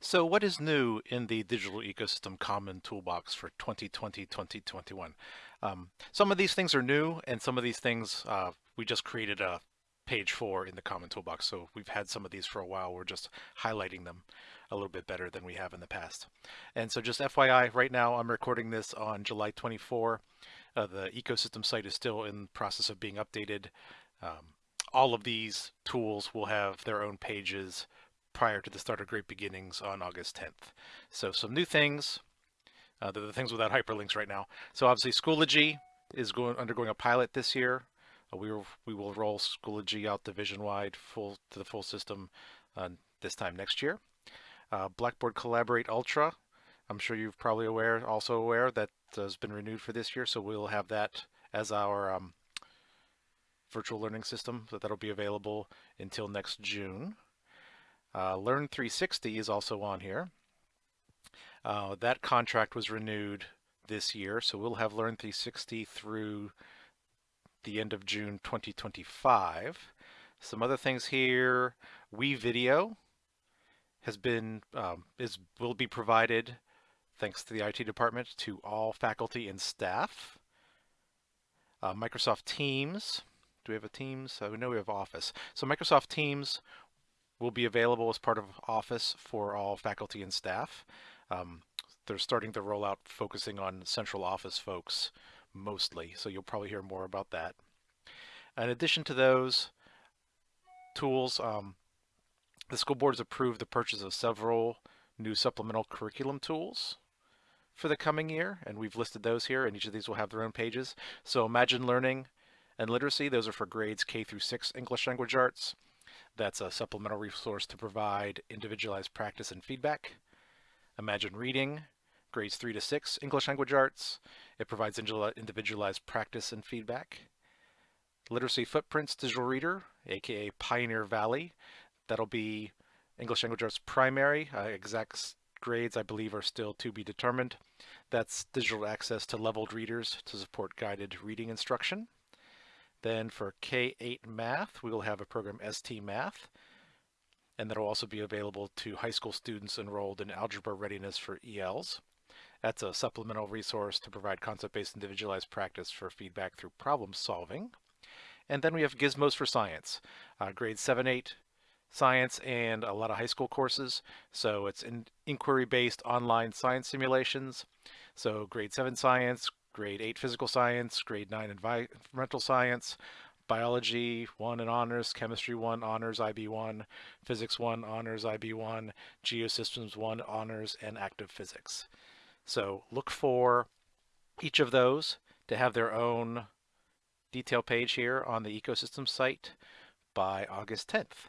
So what is new in the Digital Ecosystem Common Toolbox for 2020-2021? Um, some of these things are new and some of these things uh, we just created a page for in the Common Toolbox. So we've had some of these for a while. We're just highlighting them a little bit better than we have in the past. And so just FYI, right now I'm recording this on July 24. Uh, the ecosystem site is still in process of being updated. Um, all of these tools will have their own pages prior to the start of Great Beginnings on August 10th. So some new things. Uh, the things without hyperlinks right now. So obviously Schoology is going undergoing a pilot this year. Uh, we, will, we will roll Schoology out division-wide full to the full system uh, this time next year. Uh, Blackboard Collaborate Ultra, I'm sure you're probably aware, also aware that has been renewed for this year. So we'll have that as our um, virtual learning system. So that'll be available until next June. Uh, Learn 360 is also on here. Uh, that contract was renewed this year, so we'll have Learn 360 through the end of June 2025. Some other things here, WeVideo has been um, is will be provided thanks to the IT department to all faculty and staff. Uh, Microsoft Teams, do we have a Teams? Uh, we know we have Office. So Microsoft Teams will be available as part of Office for all faculty and staff. Um, they're starting the rollout focusing on central office folks mostly, so you'll probably hear more about that. In addition to those tools, um, the school board has approved the purchase of several new supplemental curriculum tools for the coming year, and we've listed those here, and each of these will have their own pages. So Imagine Learning and Literacy, those are for grades K through 6 English Language Arts. That's a supplemental resource to provide individualized practice and feedback. Imagine Reading, grades 3 to 6 English Language Arts. It provides individualized practice and feedback. Literacy Footprints Digital Reader, aka Pioneer Valley. That'll be English Language Arts primary. Uh, exact grades, I believe, are still to be determined. That's digital access to leveled readers to support guided reading instruction. Then for K-8 math, we will have a program ST Math, and that'll also be available to high school students enrolled in algebra readiness for ELs. That's a supplemental resource to provide concept-based individualized practice for feedback through problem solving. And then we have Gizmos for Science, uh, grade 7-8 science and a lot of high school courses. So it's in inquiry-based online science simulations. So grade 7 science, grade 8 physical science, grade 9 environmental science, biology 1 and honors, chemistry 1 honors IB1, physics 1 honors IB1, geosystems 1 honors, and active physics. So look for each of those to have their own detail page here on the ecosystem site by August 10th.